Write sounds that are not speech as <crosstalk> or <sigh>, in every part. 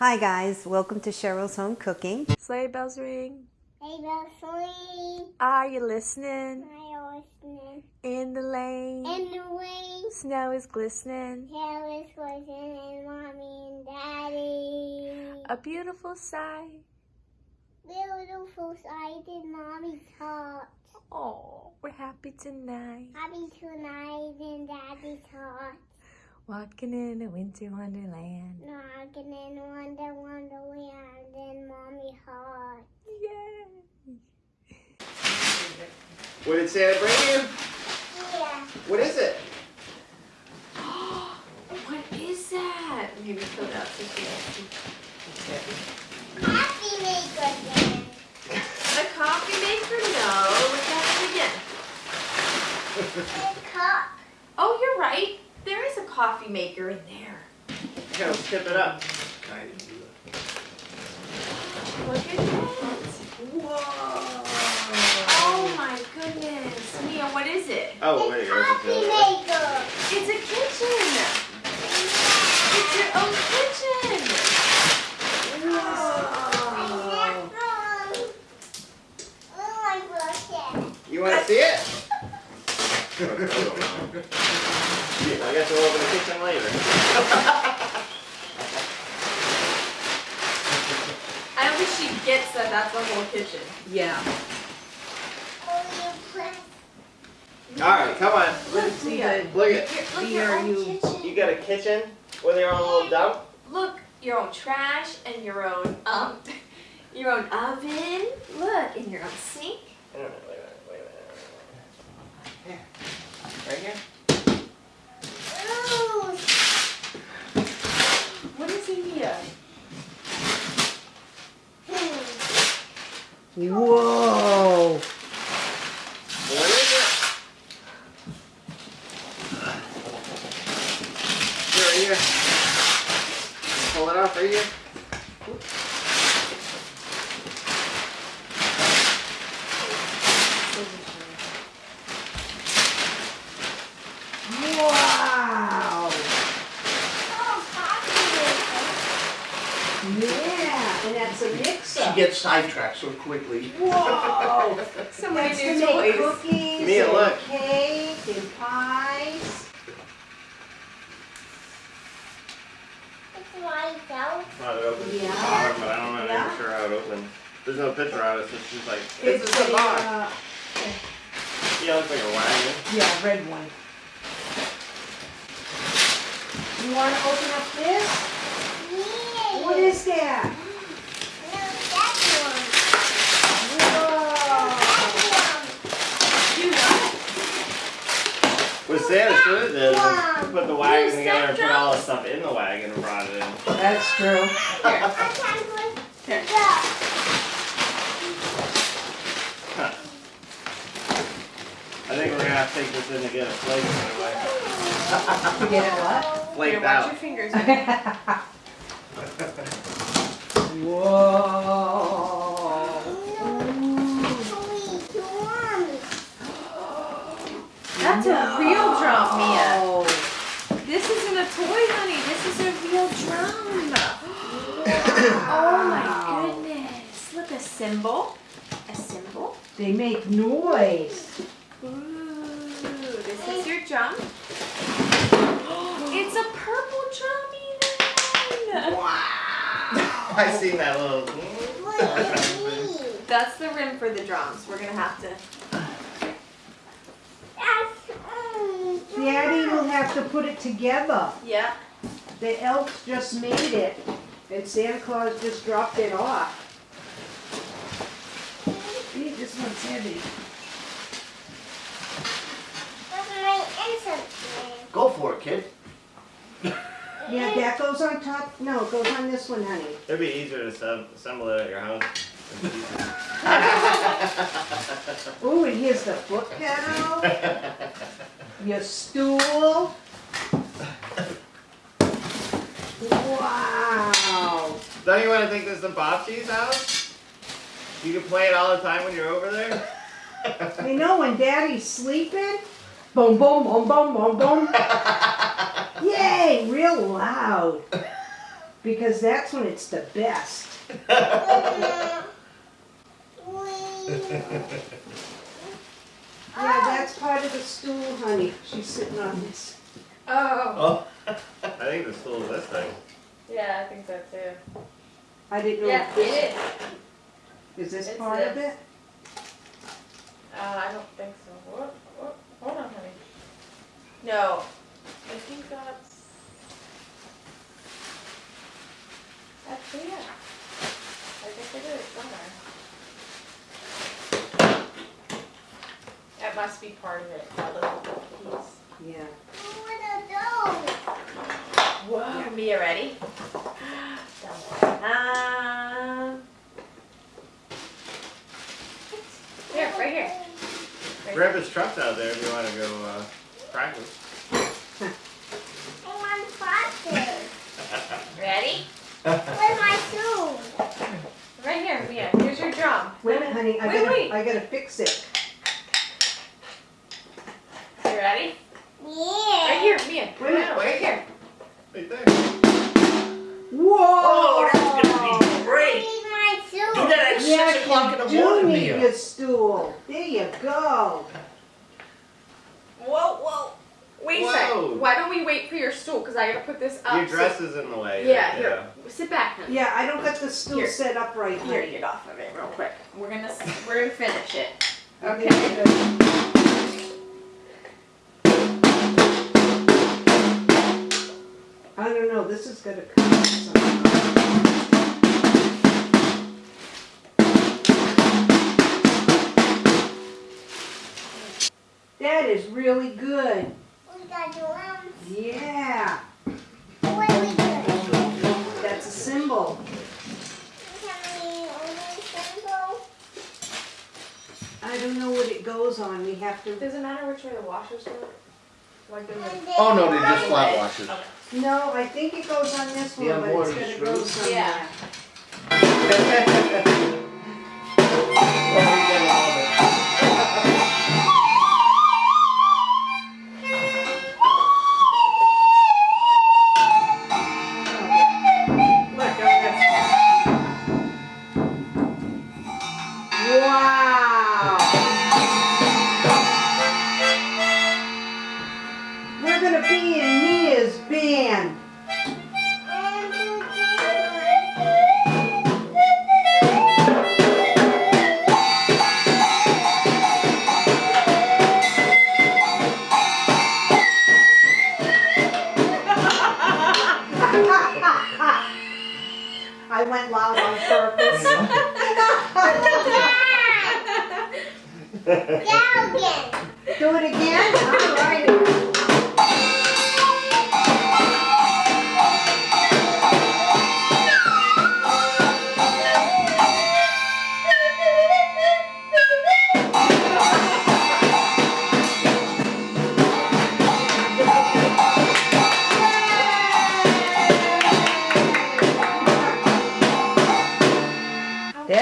Hi guys, welcome to Cheryl's Home Cooking. Sleigh bells ring. Hey, Leslie. Are you listening? I listening. In the lane. In the rain, Snow is glistening. Taylor's listening, mommy and daddy. A beautiful sight. Beautiful sight in mommy's heart. Oh, we're happy tonight. Happy tonight in daddy's heart. Walking in a winter wonderland. Knocking in Wonder Wonderland in mommy's heart. Yay! What did Santa bring you? Yeah. What is it? <gasps> What is that? Maybe put it out so she can see. Happy maker day. A coffee maker? No. Look at it again. A cup. Oh, you're right. There is a coffee maker in there. Here, let's tip it up. Look at that. Whoa. Oh my goodness. Mia, what is it? Oh, wait, a coffee maker. It's a kitchen. It's your own kitchen. Whoa. Oh, I brought. You want to see it? <laughs> <laughs> I guess we'll open the kitchen later. I don't think she gets that that's the whole kitchen. Yeah. Oh, you press. All right, come on. Look, See Mia. the- Look at Here, look Mia, your are own you- kitchen. you got a kitchen with your own little dump. Look, your own trash and your own um, <laughs> your own oven. Look, and your own sink. Wait a minute, wait a minute, wait a minute. Here. Right here. Ooh. What is in here? Whoa. What is it? Right here. Pull it off right here. Wow. Oh, coffee Yeah, and that's a mixer. She gets sidetracked so quickly. Whoa. So many That's to new make toys. cookies Mia, and look. cake and pies. It's right out. Not it opens Yeah. the bottom, but I don't know Yeah. for sure how it opens. There's no picture of it, so it's just like It's it's a box. uh, Yeah, it looks like a wagon. yeah, red one. You want to open up this? Yeah. What is that? No, that one. Whoa. That You what? What Santa should have did put the wagon You together and set put all the stuff in the wagon and brought it in. That's true. one. I Here. Huh. I think we're gonna have to take this in to get it flaked anyway. Get it what? Flaked Here, watch out. your fingers. <laughs> Whoa. Sweet drums. That's a real drum, Mia. No. This isn't a toy, honey. This is a real drum. Oh my goodness. Look, a cymbal. A cymbal. They make noise. Ooh, this is your drum. It's a purple drum even. Wow. I seen that little. What is? <laughs> That's the rim for the drums. We're gonna have to. That's um, Daddy will have to put it together. Yeah. The elves just made it, and Santa Claus just dropped it off. See, this one's heavy. That's my insect Go for it, kid. <laughs> Yeah, that goes on top. No, it goes on this one, honey. It'd be easier to assemble it at your house. <laughs> Ooh, and here's the foot pedal. Your stool. <laughs> Wow. Don't you want to think this is the Bobshi's house? You can play it all the time when you're over there. <laughs> You know when Daddy's sleeping? Boom, boom, boom, boom, boom, boom. <laughs> Yay, real loud. Because that's when it's the best. Yeah, that's part of the stool, honey. She's sitting on this. Oh. <laughs> I think the stool is this thing. Yeah, I think so too. I didn't know Yeah, if it this, is. is this It's part of this. it? Uh, I don't think so. What? What? Hold on, honey. No. I think that's. Actually, yeah. I think it is somewhere. That must be part of it, that little piece. Yeah. Whoa. Mia, ready? <gasps> Dun-dun-dun. Here, right here. Right Grab his trucks out there if you want to go uh, practice. <laughs> Ready? Where's my shoe? Right here, Mia. Here's your drum. Wait a minute, honey, I Wait, gotta, wait. I gotta fix it. You ready? Yeah. Right here, Mia. Wait a minute, Right here. Right there. Whoa! Oh, that's gonna be great. Where's my shoe? Do that at Yeah, six o'clock in the you morning, do need Mia. your stool. There you go. Whoa, whoa. Wait a Whoa. second. Why don't we wait for your stool? Because I gotta put this up. Your so- dress is in the way. Yeah, here. Sit back, honey. Yeah, I don't got the stool Here. set up right Here, here. get off of it real quick. We're gonna we're gonna finish it. Okay. Okay. I don't know, this is gonna come out somehow. Is really good. We got drums. Yeah, What are we doing? that's a cymbal. Can we only cymbal? I don't know what it goes on. We have to. Does it matter which way the washers go? Like the And then Oh, no, they're just one- flat washers. No, I think it goes on this one, Yeah, but it's gonna go somewhere. Yeah. <laughs>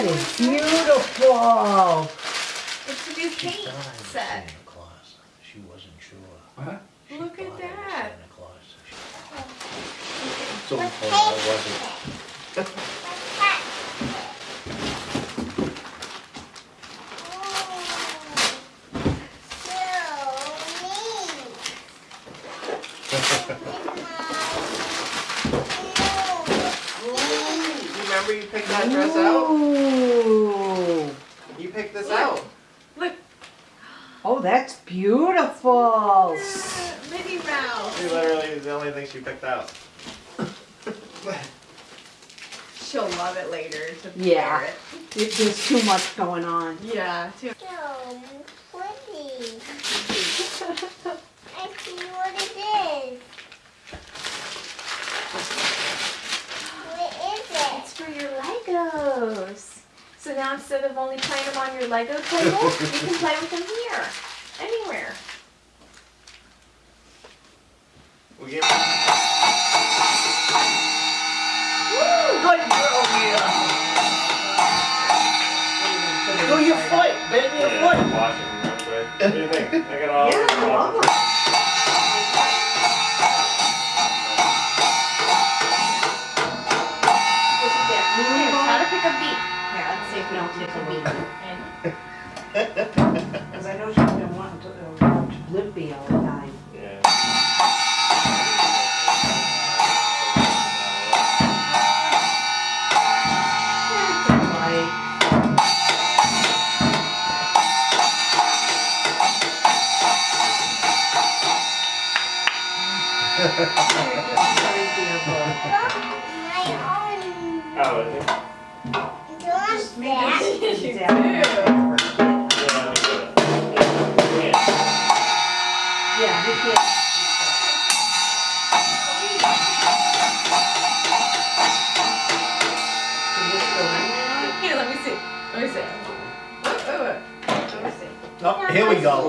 That is beautiful. It's a new paint set. Santa Claus. She wasn't sure. What? She Look at thought it was that. Santa Claus. She- So, What oh, that wasn't. You remember you picked that dress out? Ooh. You picked this out. Oh, that's beautiful. Minnie Mouse. She literally is the only thing she picked out. <laughs> She'll love it later to Yeah. wear it. It- There's too much going on. Yeah, too. So pretty. I see what it is. What is it? It's for your Legos. So now instead of only playing them on your Lego table, you can play with them here. Anywhere. We give Good girl, Mia. Do your foot, bend your yeah, foot. wash it real quick. What do you think? I got all Yeah, don't a beat. <laughs> And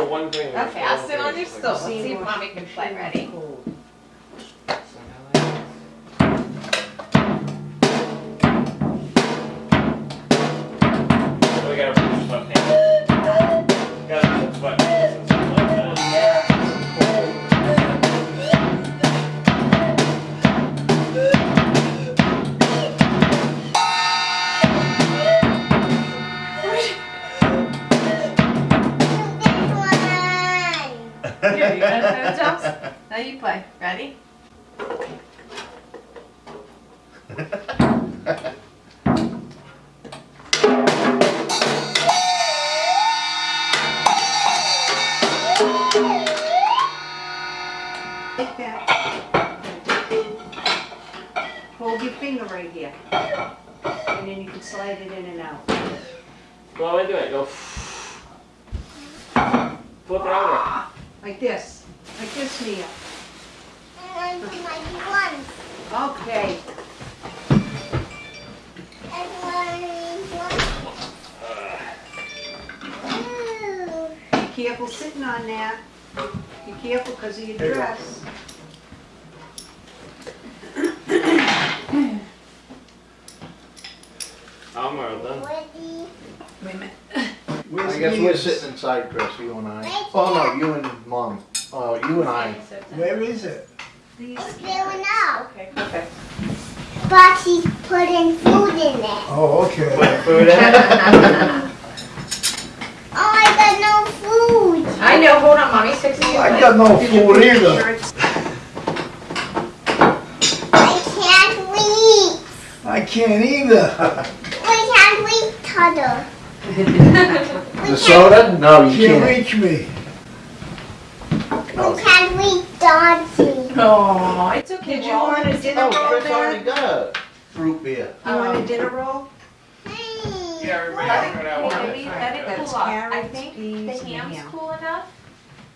one thing. Okay, I'll sit on your stool. stool. Let's see if mommy can play. Ready? Now you play. Ready? Careful sitting on that. Be careful because of your There you go. dress. Almost done. Ready. Wait a minute. I guess we're sitting inside, Chris, you and I. Oh, no, you and mom. Oh, you and I. Where is it? These, It's going out. Okay, okay. But she's putting food in it. Oh, okay. Put food in. Oh, <laughs> I got no food. I know, hold on, mommy's fixing your I plate. got no did you food put either. I can't reach. I can't either. We can't reach Tudor. The soda? No, you Can't can't. reach me. We can't reach Dodgy. Oh, it's okay. Did you Well, want a dinner Oh, roll Chris there? already got a fruit beer. You want a uh-huh. dinner roll? Hey. Yeah, everybody Let it, it out. hey, one let me- at a let it That's cool off. I carrots, think peas, the and ham's ham. cool enough,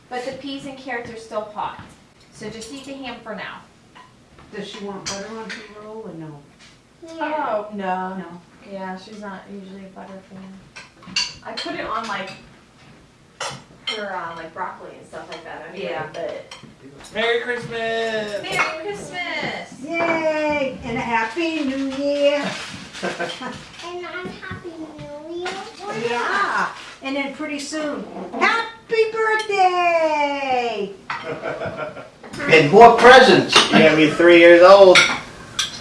but the peas and carrots are still hot. So just eat the ham for now. Does she want butter on her roll or no? Yeah. Oh, no. No. Yeah, she's not usually a butter fan. I put it on like her uh, like broccoli and stuff like that. Anyway, Yeah. But Merry Christmas! Merry Christmas! Yay! And a happy new year! <laughs> And I'm happy New Year. Yeah! And then pretty soon, happy birthday! And more presents. You're gonna be three years old.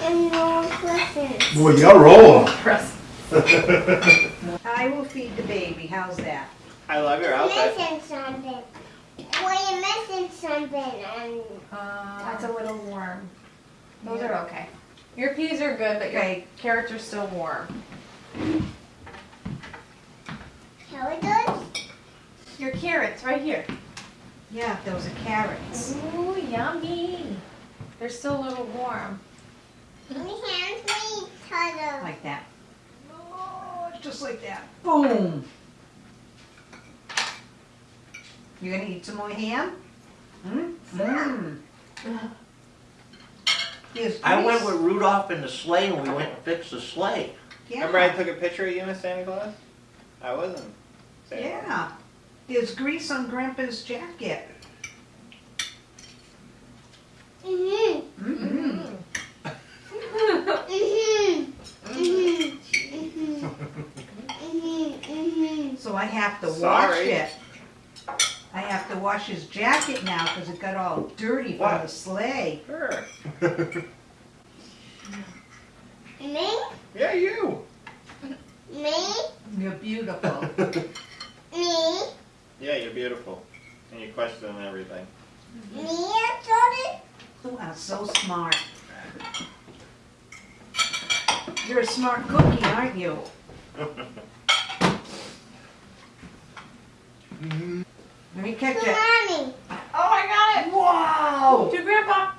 And no presents. Boy, you're rolling. <laughs> I will feed the baby, how's that? I love your outfit. Missing something. Uh, We're missing something. And That's a little warm. Those are okay. Your peas are good, but your Okay. carrots are still warm. How it? Your carrots right here. Yeah, those are carrots. Ooh, yummy. They're still a little warm. We can't reach Tudor. Like that. Oh, just like that. Boom! You gonna eat some more ham? Hmm? Mmm. Here's I went with Rudolph in the sleigh and we went and fixed the sleigh. Remember I took a picture of you as Santa Claus? I wasn't. Santa Claus. yeah. There's grease on Grandpa's jacket. Mhm. Mm-hmm. Mhm. Mhm. Mhm. Mhm. Mhm. So I have to wash Sorry. it. I have to wash his jacket now because it got all dirty from the sleigh. Sure. Me? Yeah, you. Me? You're beautiful. <laughs> Me? Yeah, you're beautiful. And you question everything. Me, Jordan? You are so smart. You're a smart cookie, aren't you? <laughs> Let me catch To it. mommy. Oh, I got it. Wow! To Grandpa.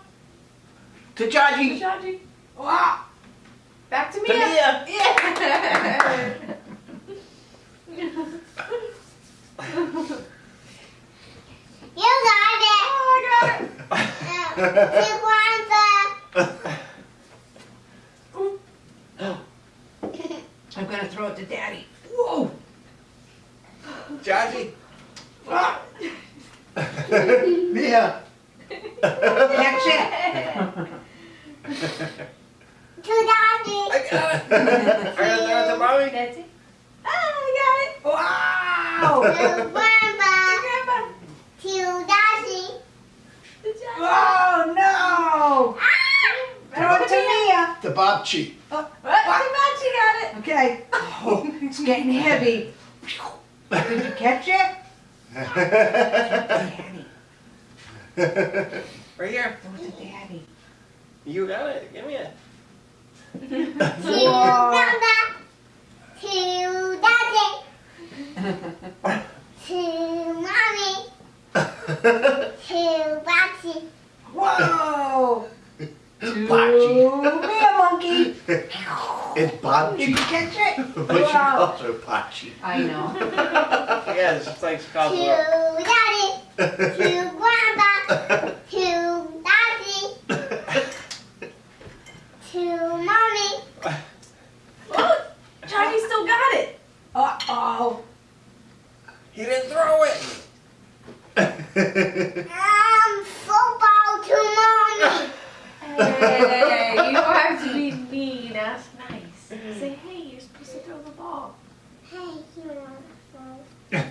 To Chachi. Chachi. Wow. Back to To Mia. Mia. Yeah. You got it. oh, I got it. Uh, to Grandpa. I'm gonna throw it to Daddy. Whoa! Chachi. Ah, Mia. Catch it! To Daddy. I got it. I gotta throw it to mommy. That's it. Oh, I Wow! To Grandpa. got it. To Daddy. Good job. Oh no! Throw it to Mia. The bobchi. What? She got it. Okay. <laughs> Oh, it's getting heavy. Did you catch it? Daddy. <laughs> Right here. Throw it to Daddy. You got it. Give me it. <laughs> To Whoa. To Daddy. To mommy. To Daddy. Whoa! To <laughs> Bocce. Mia monkey. <laughs> It's Did you Bobchi. catch it? <laughs> But she Wow. calls her Bocchi. I know. yes, it's just like called To? Daddy. To Grandpa. To Daddy. To mommy. Look, Chachi still got it. Uh oh. He didn't throw it. Um, football to mommy. Hey, you don't have to be mean. That's nice. Say, hey, you're supposed to throw the ball. Hey, you want to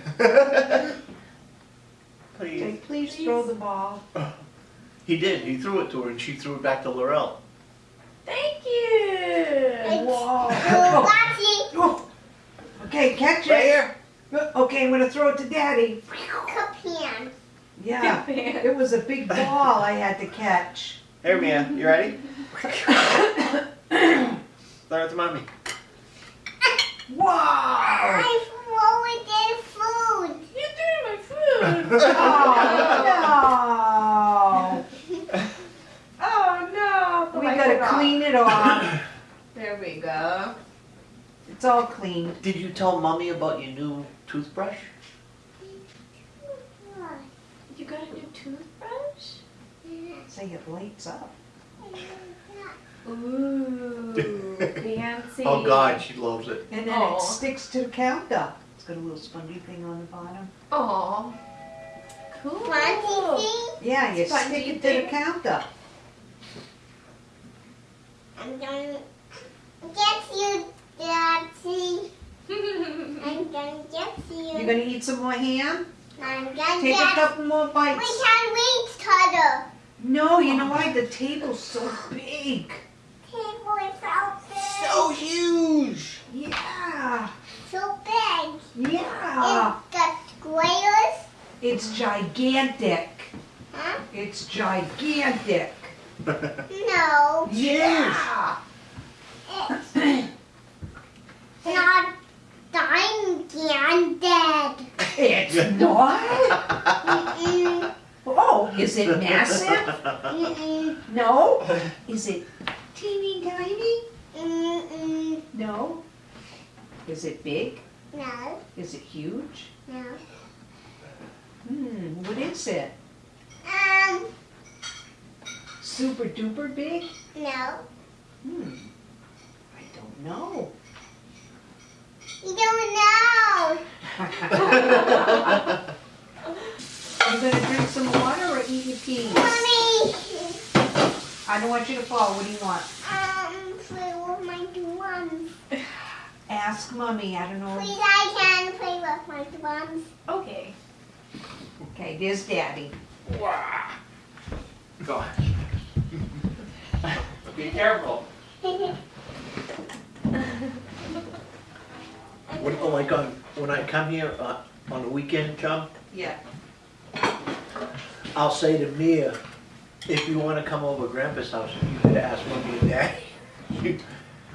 Please. Okay, please throw the ball. He did. He threw it to her and she threw it back to Laurel. Thank you. Whoa. <laughs> Daddy. Oh. Okay, catch Right it. here. Okay, I'm gonna throw it to Daddy. Cup hand. Yeah, it was a big ball I had to catch. Here, Mia. You ready? <coughs> throw it to mommy. Wow! I throw it in food. You threw my food. <laughs> Oh Oh no. no! We gotta clean it off. <coughs> There we go. It's all clean. Did you tell mommy about your new toothbrush? You got a new toothbrush? Say it lights up. Ooh, <laughs> fancy. Oh God, she loves it. And then Aw. it sticks to the counter. It's got a little spongy thing on the bottom. Aw. Cool. Want to? Yeah, you Spongy stick it to thing. the counter. I'm gonna get you, Daddy. <laughs> I'm gonna get you. You're gonna eat some more ham? I'm gonna Take a couple more bites. We bites. can reach Cutter. No, you know why? The table's so big. Table is so big. So huge. Yeah, So big. yeah. It's got squares. It's gigantic. Huh? It's gigantic. No. Yeah. It's not gigantic. It's not? Oh, is it massive? No. Is it teeny tiny? No. Is it big? No. Is it huge? No. Hmm, what is it? Um. Super duper big? No. Hmm. I don't know. You don't know. <laughs> You gonna drink some water or eat your peas? Mommy. I don't want you to fall. What do you want? Um. Play with my drums. <sighs> Ask mommy. I don't know. Please, I can play with my drums. Okay. Okay, there's daddy. Wow. Go on. Be careful. When, oh, like on, when I come here, uh, on the weekend, Chum, Yeah. I'll say to Mia, if you wanna come over Grandpa's house, you could ask mommy and daddy. You- <laughs>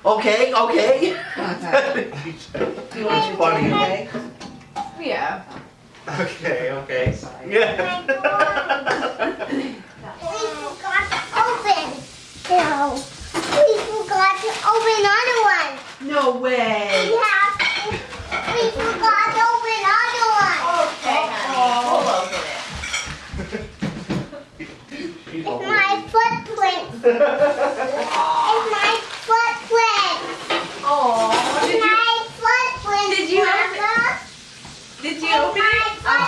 Okay, okay. <laughs> <laughs> It's funny. Yeah. Okay, okay. Yeah. We forgot to open. No. We forgot to open another one. No way. Yeah. We forgot to open another one. Okay, honey. We'll open it. She's It's my footprint. it's my footprint. Oh, It's did you my footprint. did you open- Mama. did you open it? Oh,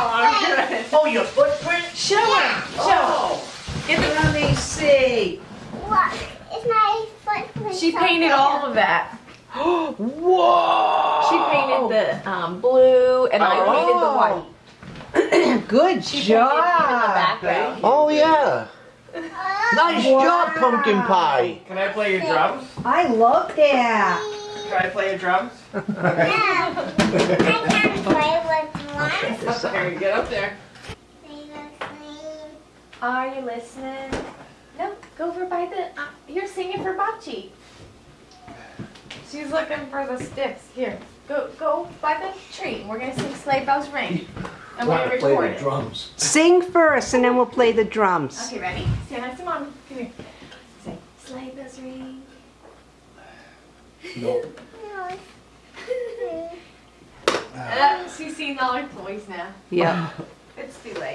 good. Oh, your footprint? Show her. Show Oh. her. Get the Let me see. What? It's my footprint. She painted all of that. Whoa! She painted the um, blue, and I painted the white. <clears throat> Good She painted even the job. background. Oh, yeah. Nice Wow. job, pumpkin pie. Can I play your drums? I love that. Can I play your drums? No. I can't play with one. Here, get up there. Are you listening? No, go over by the. Uh, you're singing for Bachi. She's looking for the sticks. Here, go go by the tree. We're gonna sing Sleigh Bells Ring, and we're Wanna gonna play record the it. drums. Sing first and then we'll play the drums. Okay, ready? Stand next to mommy. Come here. Say Sleigh Bells Ring. No. <laughs> Uh, she's seen all her toys now. Yeah. It's too late.